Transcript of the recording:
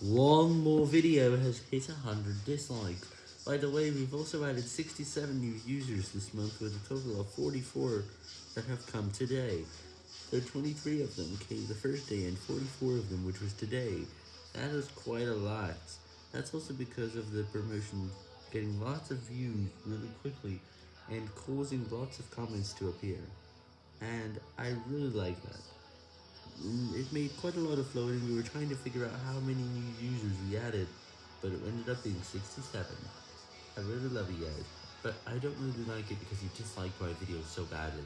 One more video has hit 100 dislikes. By the way, we've also added 67 new users this month with a total of 44 that have come today. Are 23 of them came the first day and 44 of them which was today. That is quite a lot. That's also because of the promotion getting lots of views really quickly and causing lots of comments to appear. And I really like that. It made quite a lot of floating, we were trying to figure out how many new users we added, but it ended up being 67. I really love you guys, but I don't really like it because you dislike my videos so badly.